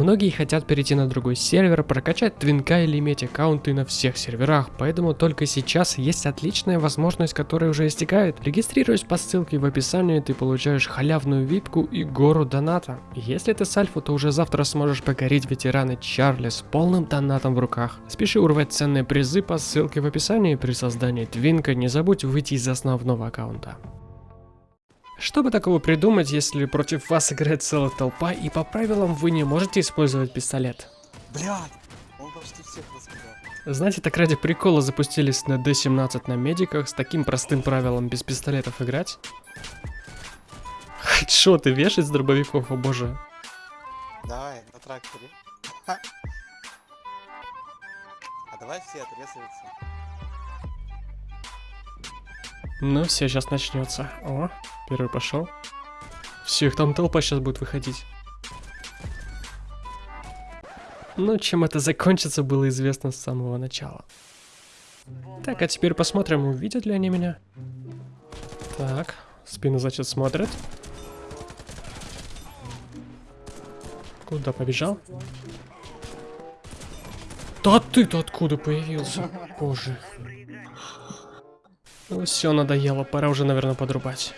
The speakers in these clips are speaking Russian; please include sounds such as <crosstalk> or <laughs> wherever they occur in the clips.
Многие хотят перейти на другой сервер, прокачать твинка или иметь аккаунты на всех серверах, поэтому только сейчас есть отличная возможность, которая уже истекает. Регистрируясь по ссылке в описании, ты получаешь халявную випку и гору доната. Если ты с альфа, то уже завтра сможешь покорить ветераны Чарли с полным донатом в руках. Спеши урвать ценные призы по ссылке в описании. При создании твинка не забудь выйти из основного аккаунта. Что бы такого придумать, если против вас играет целая толпа и по правилам вы не можете использовать пистолет? Блядь, он почти всех раскидал. Знаете, так ради прикола запустились на D17 на медиках с таким простым правилом без пистолетов играть? Хедшоты вешать с дробовиков, о боже. Давай, на тракторе. <laughs> А давай все отрезаются. Ну все, сейчас начнется. О, первый пошел. Все, их там толпа сейчас будет выходить. Ну, чем это закончится, было известно с самого начала. Так, а теперь посмотрим, увидят ли они меня. Так, спину, значит, смотрят. Куда побежал? Да ты-то откуда появился? Боже. Ну все, надоело, пора уже, наверное, подрубать.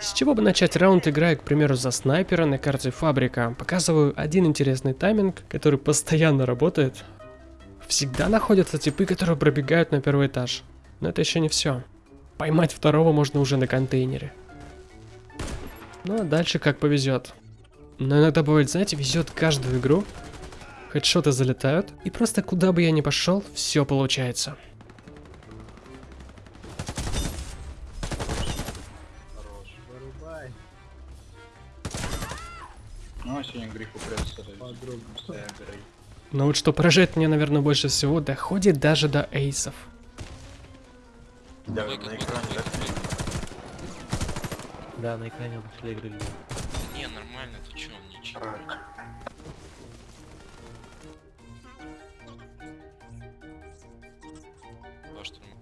С чего бы начать раунд, играя, к примеру, за снайпера на карте Фабрика? Показываю один интересный тайминг, который постоянно работает. Всегда находятся типы, которые пробегают на первый этаж. Но это еще не все. Поймать второго можно уже на контейнере. Ну а дальше как повезет. Но иногда бывает, знаете, везет каждую игру. Хедшоты залетают, и просто куда бы я ни пошел, все получается. Ну, а сегодня греху придется Подругу. Но вот что поражает меня, наверное, больше всего, доходит даже до эйсов. Да, на экране, да? Да, на экране он после игры видел. Не, нормально, ты чё, ничего. Два штурма.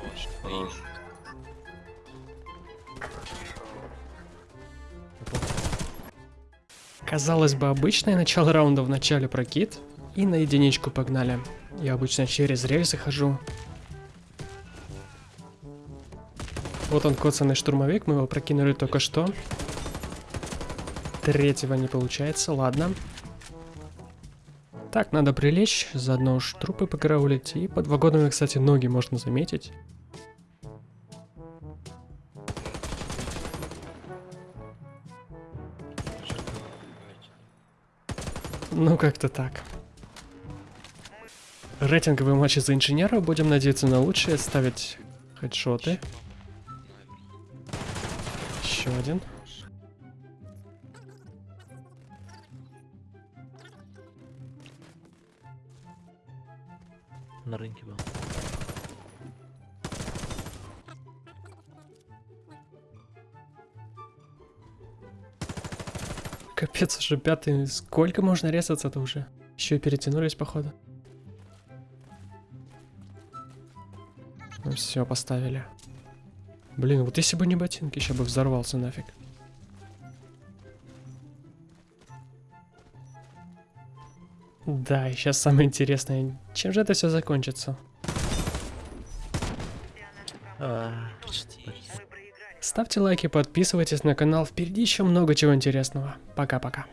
Хорош. Хорош. Казалось бы, обычное начало раунда в начале прокид, и на единичку погнали. Я обычно через рельсы хожу. Вот он, коцанный штурмовик, мы его прокинули только что. Третьего не получается, ладно. Так, надо прилечь, заодно уж трупы покараулить, и под вагонами, кстати, ноги можно заметить. Ну, как-то так. Рейтинговые матчи за инженера. Будем надеяться на лучшее. Ставить хедшоты. Еще один. На рынке был. Капец, уже пятый. Сколько можно резаться-то уже? Еще и перетянулись, походу. Ну все, поставили. Блин, вот если бы не ботинки, сейчас бы взорвался нафиг. Да, и сейчас самое интересное. Чем же это все закончится? А, Почти. Ставьте лайки, подписывайтесь на канал. Впереди еще много чего интересного. Пока-пока.